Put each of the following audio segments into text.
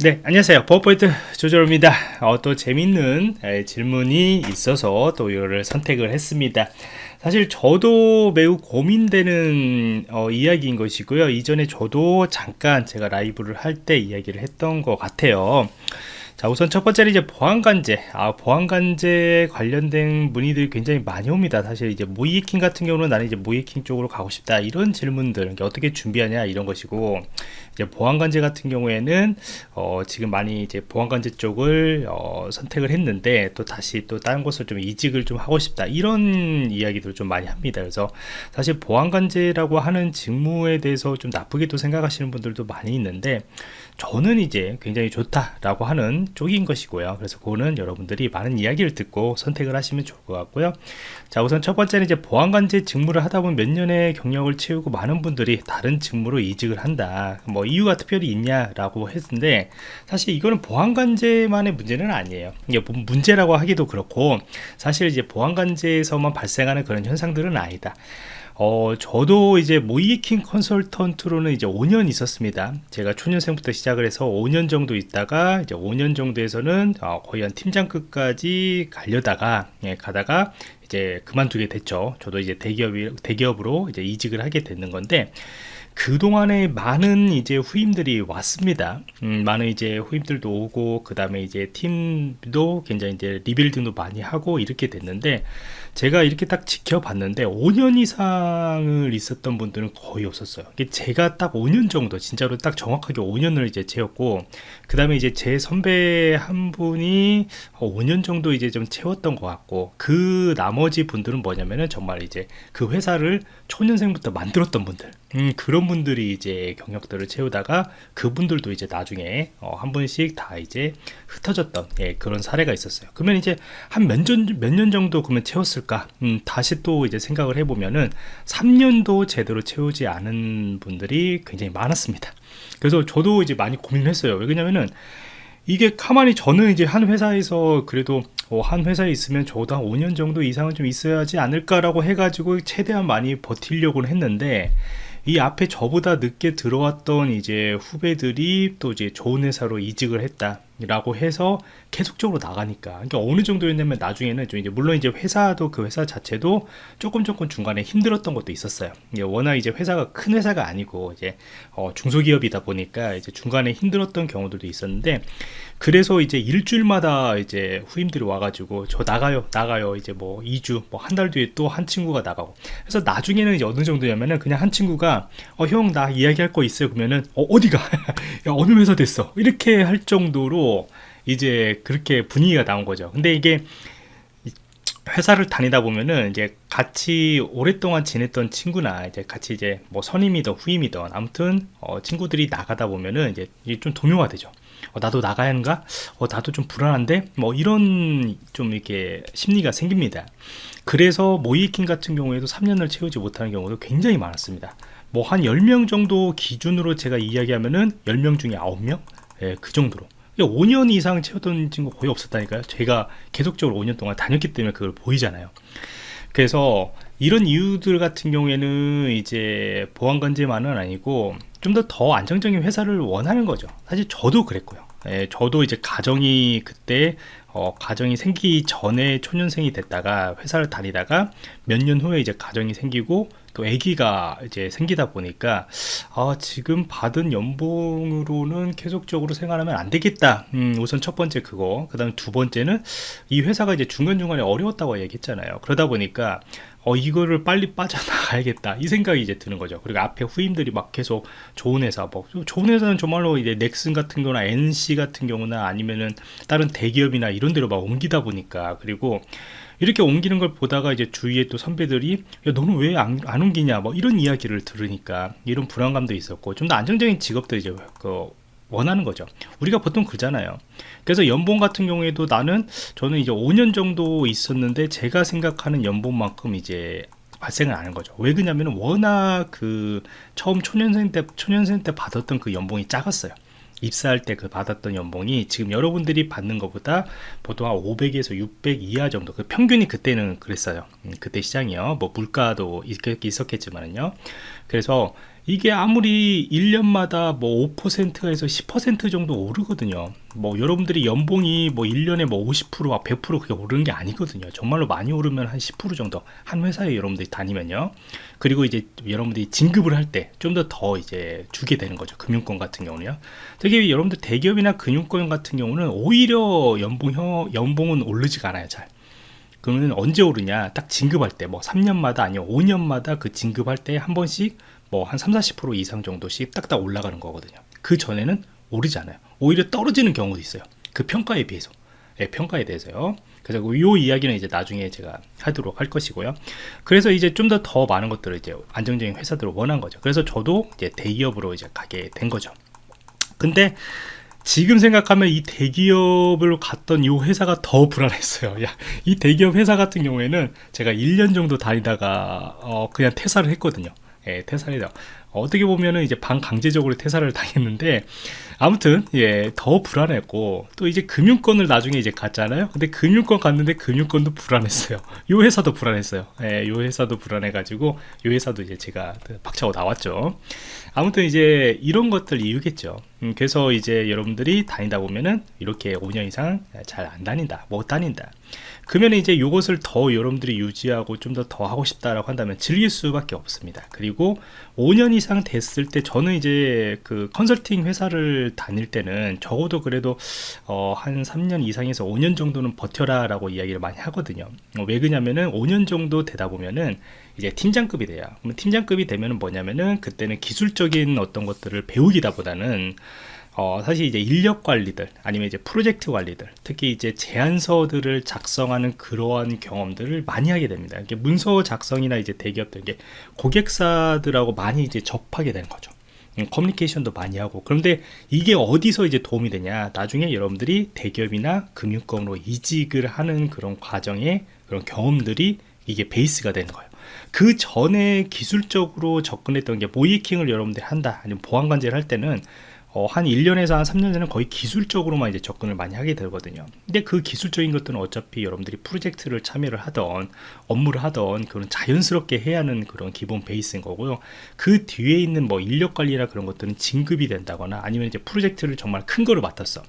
네 안녕하세요. 버퍼포인트 조절입니다. 어, 또 재밌는 에, 질문이 있어서 또 이거를 선택을 했습니다. 사실 저도 매우 고민되는 어, 이야기인 것이고요. 이전에 저도 잠깐 제가 라이브를 할 때 이야기를 했던 것 같아요 자 우선 첫 번째는 이제 보안관제. 아 보안관제 관련된 문의들이 굉장히 많이 옵니다. 사실 이제 모이킹 같은 경우는 나는 이제 모이킹 쪽으로 가고 싶다. 이런 질문들 어떻게 준비하냐 이런 것이고 이제 보안관제 같은 경우에는 어 지금 많이 이제 보안관제 쪽을 어 선택을 했는데 또 다시 또 다른 곳을 좀 이직을 좀 하고 싶다. 이런 이야기들을 좀 많이 합니다. 그래서 사실 보안관제라고 하는 직무에 대해서 좀 나쁘게도 생각하시는 분들도 많이 있는데 저는 이제 굉장히 좋다라고 하는 쪽인 것이고요. 그래서 그거는 여러분들이 많은 이야기를 듣고 선택을 하시면 좋을 것 같고요. 자 우선 첫 번째는 이제 보안관제 직무를 하다 보면 몇 년의 경력을 채우고 많은 분들이 다른 직무로 이직을 한다. 뭐 이유가 특별히 있냐라고 했는데 사실 이거는 보안관제만의 문제는 아니에요. 이게 뭐 문제라고 하기도 그렇고 사실 이제 보안관제에서만 발생하는 그런 현상들은 아니다 어, 저도 이제 모이킹 컨설턴트로는 이제 5년 있었습니다. 제가 초년생부터 시작을 해서 5년 정도 있다가 이제 5년 정도에서는 어, 거의 한 팀장급까지 가려다가 예, 가다가 이제 그만두게 됐죠. 저도 이제 대기업이 대기업으로 이제 이직을 하게 되는 건데 그동안에 많은 이제 후임들이 왔습니다. 음, 많은 이제 후임들도 오고, 그 다음에 이제 팀도 굉장히 이제 리빌딩도 많이 하고 이렇게 됐는데, 제가 이렇게 딱 지켜봤는데, 5년 이상을 있었던 분들은 거의 없었어요. 제가 딱 5년 정도, 진짜로 딱 정확하게 5년을 이제 채웠고, 그 다음에 이제 제 선배 한 분이 5년 정도 이제 좀 채웠던 것 같고, 그 나머지 분들은 뭐냐면은 정말 이제 그 회사를 초년생부터 만들었던 분들, 음, 그런 분들이 이제 경력들을 채우다가 그분들도 이제 나중에 어, 한 분씩 다 이제 흩어졌던 예, 그런 사례가 있었어요. 그러면 이제 한 몇 년 몇 년 정도 그러면 채웠을 까? 음, 다시 또 이제 생각을 해보면은 3년도 제대로 채우지 않은 분들이 굉장히 많았습니다. 그래서 저도 이제 많이 고민을 했어요. 왜냐면은 이게 가만히 저는 이제 한 회사에서 그래도 어, 한 회사에 있으면 적어도 한 5년 정도 이상은 좀 있어야지 않을까라고 해가지고 최대한 많이 버틸려고는 했는데 이 앞에 저보다 늦게 들어왔던 이제 후배들이 또 이제 좋은 회사로 이직을 했다 라고 해서 계속적으로 나가니까. 그러니까 어느 정도였냐면 나중에는 좀 이제 물론 이제 회사도 그 회사 자체도 조금 조금 중간에 힘들었던 것도 있었어요. 워낙 이제 회사가 큰 회사가 아니고 이제 어 중소기업이다 보니까 이제 중간에 힘들었던 경우들도 있었는데 그래서 이제 일주일마다 이제 후임들이 와가지고 저 나가요 나가요. 이제 뭐 2주 뭐 한 달 뒤에 또 한 친구가 나가고. 그래서 나중에는 이제 어느 정도냐면은 그냥 한 친구가 어 형 나 이야기할 거 있어요. 그러면은 어 어디가? 야 어느 회사 됐어? 이렇게 할 정도로 이제 그렇게 분위기가 나온 거죠. 근데 이게 회사를 다니다 보면은 이제 같이 오랫동안 지냈던 친구나 이제 같이 이제 뭐 선임이든 후임이든 아무튼 어 친구들이 나가다 보면은 이제 좀 동요가 되죠. 어 나도 나가야 하는가? 어 나도 좀 불안한데? 뭐 이런 좀 이렇게 심리가 생깁니다. 그래서 모이킹 같은 경우에도 3년을 채우지 못하는 경우도 굉장히 많았습니다. 뭐 한 10명 정도 기준으로 제가 이야기하면은 10명 중에 9명? 예, 그 정도로. 5년 이상 채웠던 친구 거의 없었다니까요. 제가 계속적으로 5년 동안 다녔기 때문에 그걸 보이잖아요. 그래서 이런 이유들 같은 경우에는 이제 보안관제만은 아니고 좀더더 안정적인 회사를 원하는 거죠. 사실 저도 그랬고요. 예, 저도 이제 가정이 그때 어, 가정이 생기기 전에 초년생이 됐다가 회사를 다니다가 몇 년 후에 이제 가정이 생기고 또 아기가 이제 생기다 보니까 아 지금 받은 연봉으로는 계속적으로 생활하면 안 되겠다. 음, 우선 첫 번째 그거. 그 다음 두 번째는 이 회사가 이제 중간중간에 어려웠다고 얘기했잖아요. 그러다 보니까 어 이거를 빨리 빠져나가야겠다. 이 생각이 이제 드는 거죠. 그리고 앞에 후임들이 막 계속 좋은 회사 뭐 좋은 회사는 정말로 이제 넥슨 같은 경우나 NC 같은 경우나 아니면은 다른 대기업이나 이런 데로 막 옮기다 보니까 그리고 이렇게 옮기는 걸 보다가 이제 주위에 또 선배들이 야 너는 왜안 안 옮기냐? 뭐 이런 이야기를 들으니까 이런 불안감도 있었고 좀 더 안정적인 직업도 이제 그 원하는 거죠. 우리가 보통 그러잖아요. 그래서 연봉 같은 경우에도 나는 저는 이제 5년 정도 있었는데 제가 생각하는 연봉만큼 이제 발생을 안 하는 거죠. 왜 그러냐면 워낙 그 처음 초년생 때 초년생 때 받았던 그 연봉이 작았어요 입사할 때 그 받았던 연봉이 지금 여러분들이 받는 것보다 보통 한 500에서 600 이하 정도. 그 평균이 그때는 그랬어요. 음, 그때 시장이요. 뭐 물가도 있, 있었겠지만요. 그래서 이게 아무리 1년마다 뭐 5%에서 10% 정도 오르거든요. 뭐 여러분들이 연봉이 뭐 1년에 뭐 50%와 100% 그게 오르는 게 아니거든요. 정말로 많이 오르면 한 10% 정도 한 회사에 여러분들이 다니면요. 그리고 이제 여러분들이 진급을 할 때 좀 더더 이제 주게 되는 거죠. 금융권 같은 경우는요. 특히 여러분들 대기업이나 금융권 같은 경우는 오히려 연봉 연봉은 오르지가 않아요. 잘. 그러면 언제 오르냐? 딱 진급할 때, 뭐 3년마다 아니요 5년마다 그 진급할 때 한 번씩 뭐 한 3, 40% 이상 정도씩 딱딱 올라가는 거거든요. 그 전에는 오르지 않아요. 오히려 떨어지는 경우도 있어요. 그 평가에 비해서. 예, 평가에 대해서요. 그래서 이 이야기는 이제 나중에 제가 하도록 할 것이고요. 그래서 이제 좀더더 많은 것들을 이제 안정적인 회사들을 원한 거죠. 그래서 저도 이제 대기업으로 이제 가게 된 거죠. 근데 지금 생각하면 이 대기업을 갔던 이 회사가 더 불안했어요. 야, 이 대기업 회사 같은 경우에는 제가 1년 정도 다니다가 어, 그냥 퇴사를 했거든요. 예, 퇴사를 어떻게 보면은 이제 반강제적으로 퇴사를 당했는데 아무튼 예 더 불안했고 또 이제 금융권을 나중에 이제 갔잖아요. 근데 금융권 갔는데 금융권도 불안했어요. 요 회사도 불안했어요. 예, 요 회사도 불안해가지고 요 회사도 이제 제가 박차고 나왔죠. 아무튼 이제 이런 것들 이유겠죠. 음, 그래서 이제 여러분들이 다니다 보면은 이렇게 5년 이상 잘 안 다닌다 못 다닌다 그러면 이제 이것을 더 여러분들이 유지하고 좀 더 더 하고 싶다라고 한다면 즐길 수밖에 없습니다. 그리고 5년 이상 됐을 때 저는 이제 그 컨설팅 회사를 다닐 때는 적어도 그래도 어, 한 3년 이상에서 5년 정도는 버텨라 라고 이야기를 많이 하거든요. 어, 왜 그냐면은 5년 정도 되다 보면은 이제 팀장급이 돼요. 그럼 팀장급이 되면은 뭐냐면은 그때는 기술적인 어떤 것들을 배우기다 보다는 어, 사실 이제 인력 관리들 아니면 이제 프로젝트 관리들 특히 이제 제안서들을 작성하는 그러한 경험들을 많이 하게 됩니다. 이게 문서 작성이나 이제 대기업들 이게 고객사들하고 많이 이제 접하게 되는 거죠. 음, 커뮤니케이션도 많이 하고 그런데 이게 어디서 이제 도움이 되냐 나중에 여러분들이 대기업이나 금융권으로 이직을 하는 그런 과정에 그런 경험들이 이게 베이스가 되는 거예요 그 전에 기술적으로 접근했던 게 모이킹을 여러분들이 한다 아니면 보안관제를 할 때는 어, 한 1년에서 한 3년 전에 거의 기술적으로만 이제 접근을 많이 하게 되거든요. 근데 그 기술적인 것들은 어차피 여러분들이 프로젝트를 참여를 하던 업무를 하던 그런 자연스럽게 해야 하는 그런 기본 베이스인 거고요. 그 뒤에 있는 뭐 인력 관리나 그런 것들은 진급이 된다거나 아니면 이제 프로젝트를 정말 큰 거를 맡았어.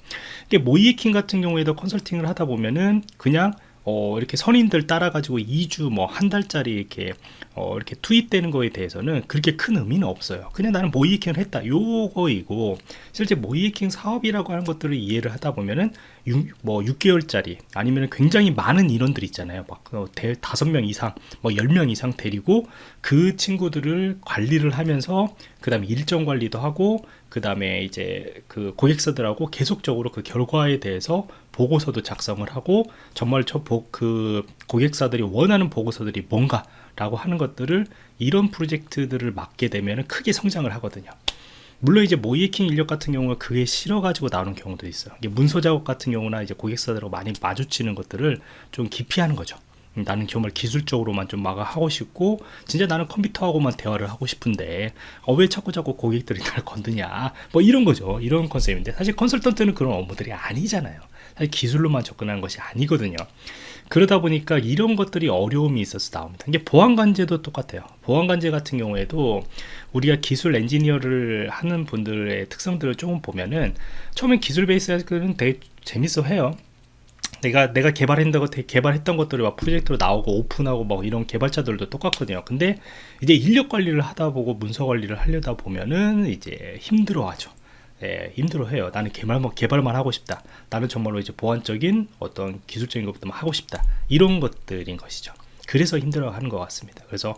이게 모이킹 같은 경우에도 컨설팅을 하다 보면은 그냥 어, 이렇게 선임들 따라가지고 2주 뭐 한 달짜리 이렇게 어, 이렇게 투입되는 거에 대해서는 그렇게 큰 의미는 없어요. 그냥 나는 모이킹을 했다. 요거이고 실제 모이킹 사업이라고 하는 것들을 이해를 하다 보면은 6, 뭐 6개월짜리 아니면 굉장히 많은 인원들 있잖아요. 막 어, 다섯 명 이상, 뭐 10명 이상 데리고 그 친구들을 관리를 하면서 그 다음에 일정 관리도 하고 그 다음에 이제 그 고객사들하고 계속적으로 그 결과에 대해서 보고서도 작성을 하고 정말 저 그 고객사들이 원하는 보고서들이 뭔가 라고 하는 것들을 이런 프로젝트들을 맡게 되면 크게 성장을 하거든요. 물론 이제 모이킹 인력 같은 경우가 그게 싫어가지고 나오는 경우도 있어요. 문서 작업 같은 경우나 이제 고객사들하고 많이 마주치는 것들을 좀 기피하는 거죠. 나는 정말 기술적으로만 좀 막아 하고 싶고 진짜 나는 컴퓨터하고만 대화를 하고 싶은데 어, 왜 자꾸 자꾸 고객들이 날 건드냐? 뭐 이런 거죠. 이런 컨셉인데 사실 컨설턴트는 그런 업무들이 아니잖아요. 사실 기술로만 접근하는 것이 아니거든요 그러다 보니까 이런 것들이 어려움이 있어서 나옵니다 이게 보안관제도 똑같아요 보안관제 같은 경우에도 우리가 기술 엔지니어를 하는 분들의 특성들을 조금 보면은 처음엔 기술 베이스는 되게 재밌어 해요 내가 내가 개발했던 것 개발했던 것들이 막 프로젝트로 나오고 오픈하고 막 이런 개발자들도 똑같거든요. 근데 이제 인력 관리를 하다 보고 문서 관리를 하려다 보면은 이제 힘들어하죠. 예, 힘들어해요. 나는 개발만 개발만 하고 싶다. 나는 정말로 이제 보안적인 어떤 기술적인 것부터 하고 싶다. 이런 것들인 것이죠. 그래서 힘들어하는 것 같습니다. 그래서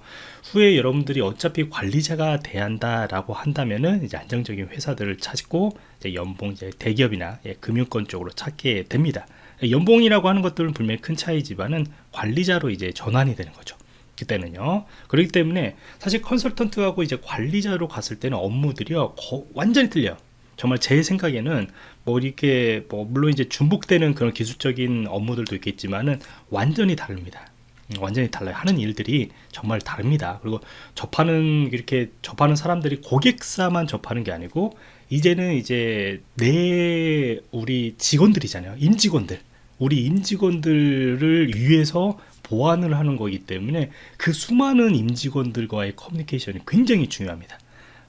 후에 여러분들이 어차피 관리자가 돼야 한다라고 한다면은 이제 안정적인 회사들을 찾고 이제 연봉 이제 대기업이나 예, 금융권 쪽으로 찾게 됩니다. 연봉이라고 하는 것들은 분명히 큰 차이지만은 관리자로 이제 전환이 되는 거죠. 그때는요. 그렇기 때문에 사실 컨설턴트하고 이제 관리자로 갔을 때는 업무들이요 거, 완전히 틀려요. 정말 제 생각에는 뭐 이렇게 뭐 물론 이제 중복되는 그런 기술적인 업무들도 있겠지만은 완전히 다릅니다. 음, 완전히 달라요. 하는 일들이 정말 다릅니다. 그리고 접하는 이렇게 접하는 사람들이 고객사만 접하는 게 아니고 이제는 이제 내 우리 직원들이잖아요. 임직원들. 우리 임직원들을 위해서 보완을 하는 거기 때문에 그 수많은 임직원들과의 커뮤니케이션이 굉장히 중요합니다.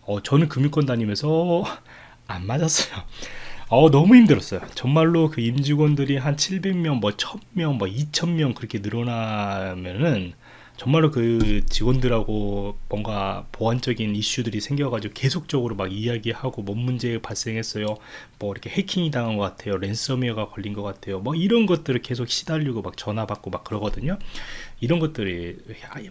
어, 저는 금융권 다니면서 안 맞았어요. 어, 너무 힘들었어요. 정말로 그 임직원들이 한 700명, 뭐 1000명, 뭐 2000명 그렇게 늘어나면은 정말로 그 직원들하고 뭔가 보안적인 이슈들이 생겨가지고 계속적으로 막 이야기하고 뭔 문제 발생했어요. 뭐 이렇게 해킹이 당한 것 같아요. 랜섬웨어가 걸린 것 같아요. 뭐 이런 것들을 계속 시달리고 막 전화 받고 막 그러거든요. 이런 것들이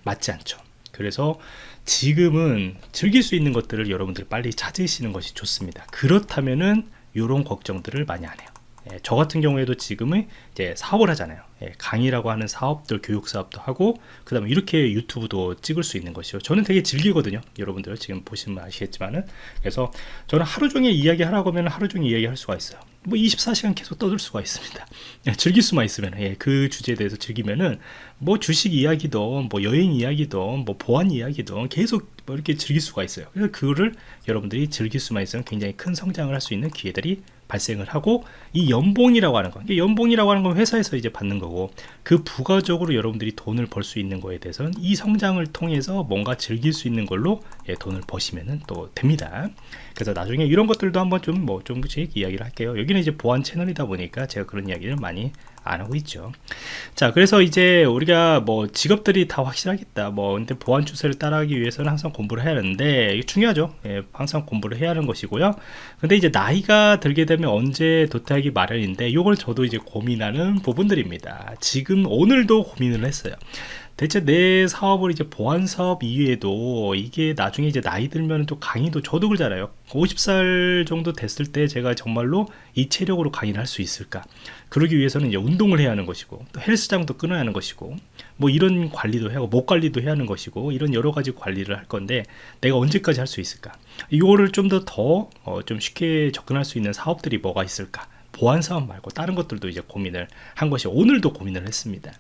맞지 않죠. 그래서 지금은 즐길 수 있는 것들을 여러분들 빨리 찾으시는 것이 좋습니다. 그렇다면은 이런 걱정들을 많이 안 해요. 예, 저 같은 경우에도 지금은 이제 사업을 하잖아요. 예, 강의라고 하는 사업들, 교육 사업도 하고, 그 다음에 이렇게 유튜브도 찍을 수 있는 것이요. 저는 되게 즐기거든요. 여러분들 지금 보시면 아시겠지만은. 그래서 저는 하루 종일 이야기 하라고 하면 하루 종일 이야기 할 수가 있어요. 뭐 24시간 계속 떠들 수가 있습니다. 예, 즐길 수만 있으면, 예, 그 주제에 대해서 즐기면은, 뭐 주식 이야기도, 뭐 여행 이야기도, 뭐 보안 이야기도 계속 뭐 이렇게 즐길 수가 있어요. 그래서 그거를 여러분들이 즐길 수만 있으면 굉장히 큰 성장을 할 수 있는 기회들이 발생을 하고 이 연봉이라고 하는 거 연봉이라고 하는 건 회사에서 이제 받는 거고 그 부가적으로 여러분들이 돈을 벌 수 있는 거에 대해서는 이 성장을 통해서 뭔가 즐길 수 있는 걸로 예, 돈을 버시면 또 됩니다 그래서 나중에 이런 것들도 한번 좀 뭐 좀씩 이야기를 할게요 여기는 이제 보안 채널이다 보니까 제가 그런 이야기를 많이 안 하고 있죠. 자, 그래서 이제 우리가 뭐 직업들이 다 확실하겠다. 뭐 근데 보안 추세를 따라하기 위해서는 항상 공부를 해야 하는데 이게 중요하죠. 예, 항상 공부를 해야 하는 것이고요. 근데 이제 나이가 들게 되면 언제 도태하기 마련인데 이걸 저도 이제 고민하는 부분들입니다. 지금 오늘도 고민을 했어요. 대체 내 사업을 이제 보안 사업 이외에도 이게 나중에 이제 나이 들면 또 강의도 저도 그러잖아요. 50살 정도 됐을 때 제가 정말로 이 체력으로 강의를 할 수 있을까? 그러기 위해서는 이제 운동을 해야 하는 것이고 또 헬스장도 끊어야 하는 것이고 뭐 이런 관리도 하고 목 관리도 해야 하는 것이고 이런 여러 가지 관리를 할 건데 내가 언제까지 할 수 있을까? 이거를 좀 더 더좀 어, 쉽게 접근할 수 있는 사업들이 뭐가 있을까 보안 사업 말고 다른 것들도 이제 고민을 한 것이 오늘도 고민을 했습니다.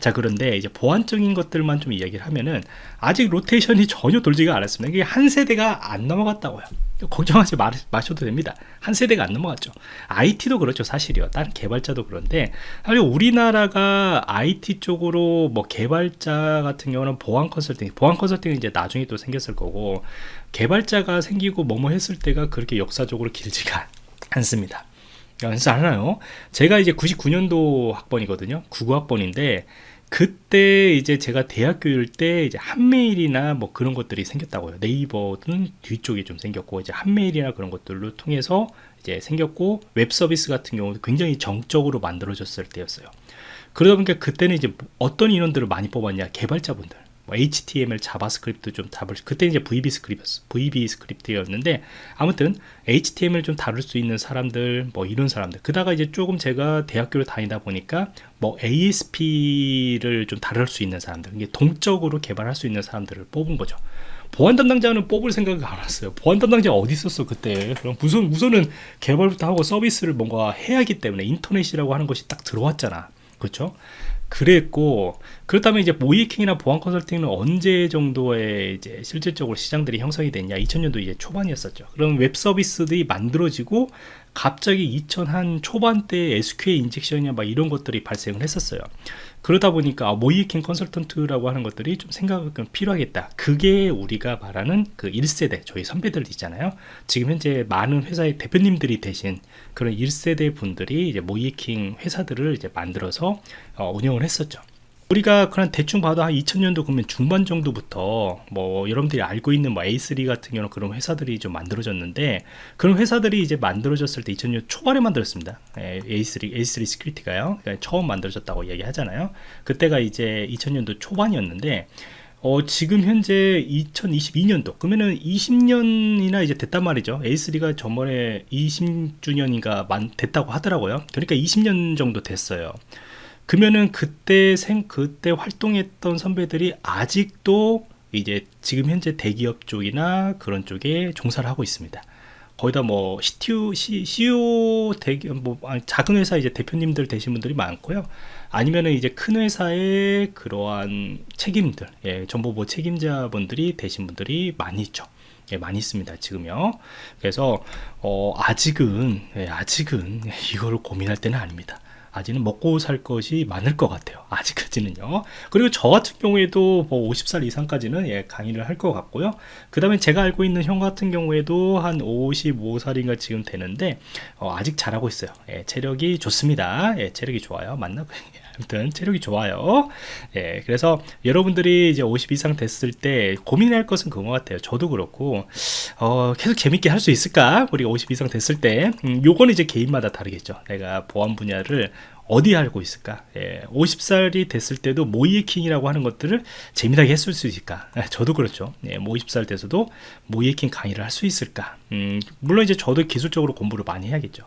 자 그런데 이제 보안적인 것들만 좀 이야기를 하면은 아직 로테이션이 전혀 돌지가 않았습니다. 이게 한 세대가 안 넘어갔다고요. 걱정하지 마, 마셔도 됩니다. 한 세대가 안 넘어갔죠. IT도 그렇죠, 사실이요. 다른 개발자도 그런데 사실 우리나라가 IT 쪽으로 뭐 개발자 같은 경우는 보안 컨설팅, 보안 컨설팅은 이제 나중에 또 생겼을 거고 개발자가 생기고 뭐뭐 했을 때가 그렇게 역사적으로 길지가 않습니다. 연습 안 하나요? 제가 이제 99년도 학번이거든요. 99학번인데 그때 이제 제가 대학교일 때 이제 한메일이나 뭐 그런 것들이 생겼다고요. 네이버는 뒤쪽에 좀 생겼고 이제 한메일이나 그런 것들로 통해서 이제 생겼고 웹 서비스 같은 경우도 굉장히 정적으로 만들어졌을 때였어요. 그러다 보니까 그때는 이제 어떤 인원들을 많이 뽑았냐 개발자분들 뭐 HTML, JavaScript 좀 다룰 그때 이제 VB script VB script였는데 아무튼 HTML 좀 다룰 수 있는 사람들 뭐 이런 사람들 그다가 이제 조금 제가 대학교를 다니다 보니까 뭐 ASP를 좀 다룰 수 있는 사람들 이게 동적으로 개발할 수 있는 사람들을 뽑은 거죠. 보안 담당자는 뽑을 생각이 안 왔어요. 보안 담당자 어디 있었어 그때? 그럼 우선 우선은 개발부터 하고 서비스를 뭔가 해야 하기 때문에 인터넷이라고 하는 것이 딱 들어왔잖아. 그렇죠? 그랬고 그렇다면 이제 모의해킹이나 보안 컨설팅은 언제 정도에 이제 실질적으로 시장들이 형성이 됐냐? 2000년도 이제 초반이었었죠. 그럼 웹 서비스들이 만들어지고 갑자기 2000 한 초반때 SQL 인젝션이나 막 이런 것들이 발생을 했었어요 그러다 보니까 아, 모의해킹 컨설턴트라고 하는 것들이 좀 생각이 필요하겠다. 그게 우리가 말하는 그 1세대 저희 선배들 있잖아요. 지금 현재 많은 회사의 대표님들이 되신 그런 1세대 분들이 이제 모의해킹 회사들을 이제 만들어서 어, 운영을 했었죠 우리가 그냥 대충 봐도 한 2000년도 그러면 중반 정도부터 뭐 여러분들이 알고 있는 뭐 A3 같은 경우는 그런 회사들이 좀 만들어졌는데 그런 회사들이 이제 만들어졌을 때 2000년 초반에 만들었습니다. A3 A3 Security가요. 그러니까 처음 만들어졌다고 이야기하잖아요. 그때가 이제 2000년도 초반이었는데 어, 지금 현재 2022년도 그러면은 20년이나 이제 됐단 말이죠. A3가 저번에 20주년인가 만 됐다고 하더라고요. 그러니까 20년 정도 됐어요. 그러면은 그때 생 그때 활동했던 선배들이 아직도 이제 지금 현재 대기업 쪽이나 그런 쪽에 종사를 하고 있습니다. 거기다 뭐 CTO, CEO 대기업 뭐 작은 회사 이제 대표님들 되신 분들이 많고요. 아니면은 이제 큰 회사의 그러한 책임들, 예, 정보보 책임자분들이 되신 분들이 많이 있죠. 예, 많이 있습니다 지금요 그래서 어, 아직은 예, 아직은 이거를 고민할 때는 아닙니다 아직은 먹고 살 것이 많을 것 같아요. 아직까지는요. 그리고 저 같은 경우에도 뭐 50살 이상까지는 예, 강의를 할 것 같고요. 그 다음에 제가 알고 있는 형 같은 경우에도 한 55살인가 지금 되는데 어, 아직 잘하고 있어요. 예, 체력이 좋습니다. 예, 체력이 좋아요. 맞나? 아무튼 체력이 좋아요. 예, 그래서 여러분들이 이제 50 이상 됐을 때 고민할 것은 그거 같아요. 저도 그렇고 어, 계속 재밌게 할 수 있을까? 우리가 50 이상 됐을 때 음, 요거는 이제 개인마다 다르겠죠. 내가 보안 분야를 어디 알고 있을까? 예, 50살이 됐을 때도 모이에킹이라고 하는 것들을 재미나게 했을 수 있을까? 예, 저도 그렇죠. 예, 뭐 50살 돼서도 모이에킹 강의를 할 수 있을까? 음, 물론 이제 저도 기술적으로 공부를 많이 해야겠죠.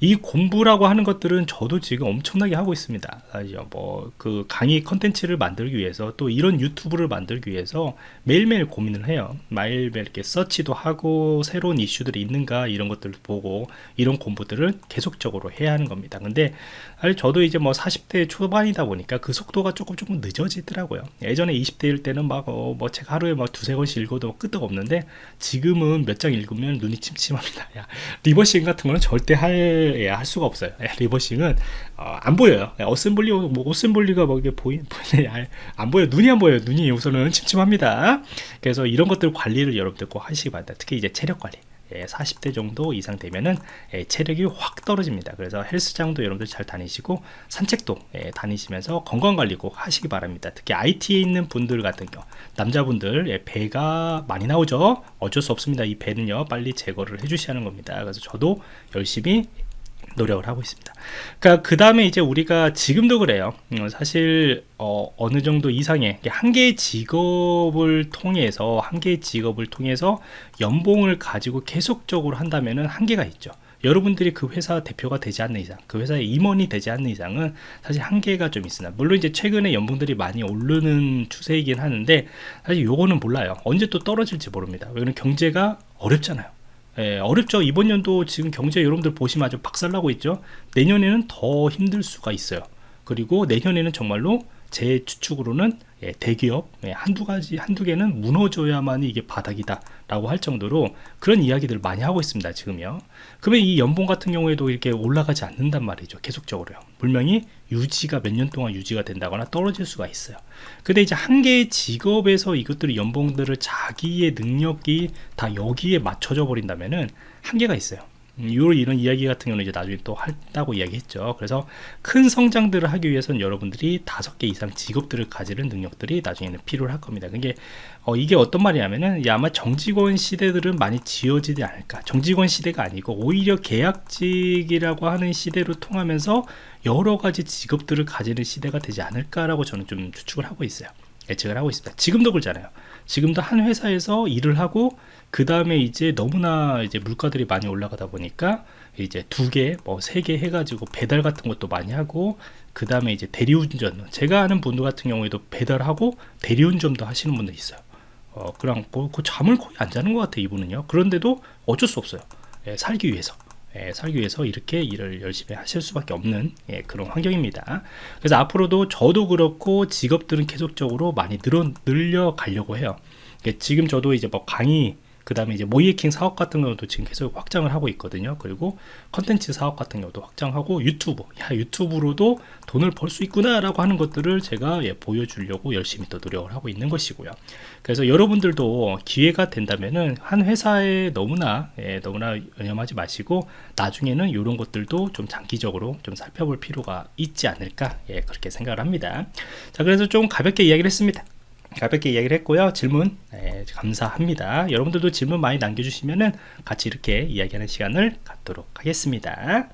이 공부라고 하는 것들은 저도 지금 엄청나게 하고 있습니다. 뭐그 강의 컨텐츠를 만들기 위해서 또 이런 유튜브를 만들기 위해서 매일매일 고민을 해요. 매일매일 이렇게 서치도 하고 새로운 이슈들이 있는가 이런 것들을 보고 이런 공부들을 계속적으로 해야 하는 겁니다. 근데 저도 이제 뭐 40대 초반이다 보니까 그 속도가 조금 조금 늦어지더라고요. 예전에 20대일 때는 막뭐 책 하루에 막 두세 권씩 읽어도 끄떡 없는데 지금은 몇 장 읽으면 눈이 침침합니다. 야, reversing 같은 거는 절대 할 예, 할 수가 없어요. 예, reversing은 어, 안 보여요. 예, assembly 뭐 assembly가 뭐 이게 보이 안 보여 눈이 안 보여요. 눈이 우선은 침침합니다. 그래서 이런 것들 관리를 여러분들 꼭 하시기 바랍니다. 특히 이제 체력 관리. 예, 40대 정도 이상 되면은 예, 체력이 확 떨어집니다. 그래서 헬스장도 여러분들 잘 다니시고 산책도 예, 다니시면서 건강 관리 꼭 하시기 바랍니다. 특히 IT에 있는 분들 같은 경우 남자분들 예, 배가 많이 나오죠. 어쩔 수 없습니다. 이 배는요 빨리 제거를 해주셔야 하는 겁니다. 그래서 저도 열심히 노력을 하고 있습니다. 그러니까 그 다음에 이제 우리가 지금도 그래요. 음, 사실 어, 느 정도 이상의 한 개의 직업을 통해서 한 개의 직업을 통해서 연봉을 가지고 계속적으로 한다면은 한계가 있죠. 여러분들이 그 회사 대표가 되지 않는 이상, 그 회사의 임원이 되지 않는 이상은 사실 한계가 좀 있으나 물론 이제 최근에 연봉들이 많이 오르는 추세이긴 하는데 사실 요거는 몰라요. 언제 또 떨어질지 모릅니다. 왜냐면 경제가 어렵잖아요. 예, 어렵죠. 이번 연도 지금 경제 여러분들 보시면 아주 박살나고 있죠. 내년에는 더 힘들 수가 있어요. 그리고 내년에는 정말로 제 추측으로는 예, 대기업 예, 한두 가지 한두 개는 무너져야만이 이게 바닥이다 라고 할 정도로 그런 이야기들을 많이 하고 있습니다 지금요 그러면 이 연봉 같은 경우에도 이렇게 올라가지 않는단 말이죠 계속적으로요. 분명히 유지가 몇 년 동안 유지가 된다거나 떨어질 수가 있어요. 근데 이제 한 개의 직업에서 이것들이 연봉들을 자기의 능력이 다 여기에 맞춰져 버린다면은 한계가 있어요 이런 이런 이야기 같은 경우는 이제 나중에 또 한다고 이야기했죠. 그래서 큰 성장들을 하기 위해서는 여러분들이 다섯 개 이상 직업들을 가지는 능력들이 나중에는 필요할 겁니다. 그게 어, 이게 어떤 말이냐면은 아마 정직원 시대들은 많이 지어지지 않을까. 정직원 시대가 아니고 오히려 계약직이라고 하는 시대로 통하면서 여러 가지 직업들을 가지는 시대가 되지 않을까라고 저는 좀 추측을 하고 있어요. 예측을 하고 있습니다. 지금도 그렇잖아요. 지금도 한 회사에서 일을 하고 그 다음에 이제 너무나 이제 물가들이 많이 올라가다 보니까 이제 두 개, 뭐 세 개 해가지고 배달 같은 것도 많이 하고 그 다음에 이제 대리운전 제가 아는 분들 같은 경우에도 배달하고 대리운전도 하시는 분들 있어요. 어, 그냥 뭐, 그 잠을 거의 안 자는 것 같아 이분은요. 그런데도 어쩔 수 없어요. 예, 살기 위해서. 예, 위해서 이렇게 일을 열심히 하실 수밖에 없는 예, 그런 환경입니다. 그래서 앞으로도 저도 그렇고 직업들은 계속적으로 많이 늘어, 늘려가려고 해요. 지금 저도 이제 뭐 강의 그 다음에 이제 모이에킹 사업 같은 경우도 지금 계속 확장을 하고 있거든요. 그리고 컨텐츠 사업 같은 경우도 확장하고 유튜브, 야 유튜브로도 돈을 벌 수 있구나 라고 하는 것들을 제가 예, 보여주려고 열심히 또 노력을 하고 있는 것이고요. 그래서 여러분들도 기회가 된다면은 한 회사에 너무나 예, 너무나 연연하지 마시고 나중에는 이런 것들도 좀 장기적으로 좀 살펴볼 필요가 있지 않을까 예, 그렇게 생각을 합니다. 자 그래서 좀 가볍게 이야기를 했습니다. 가볍게 이야기를 했고요. 질문 네, 감사합니다. 여러분들도 질문 많이 남겨주시면은 같이 이렇게 이야기하는 시간을 갖도록 하겠습니다.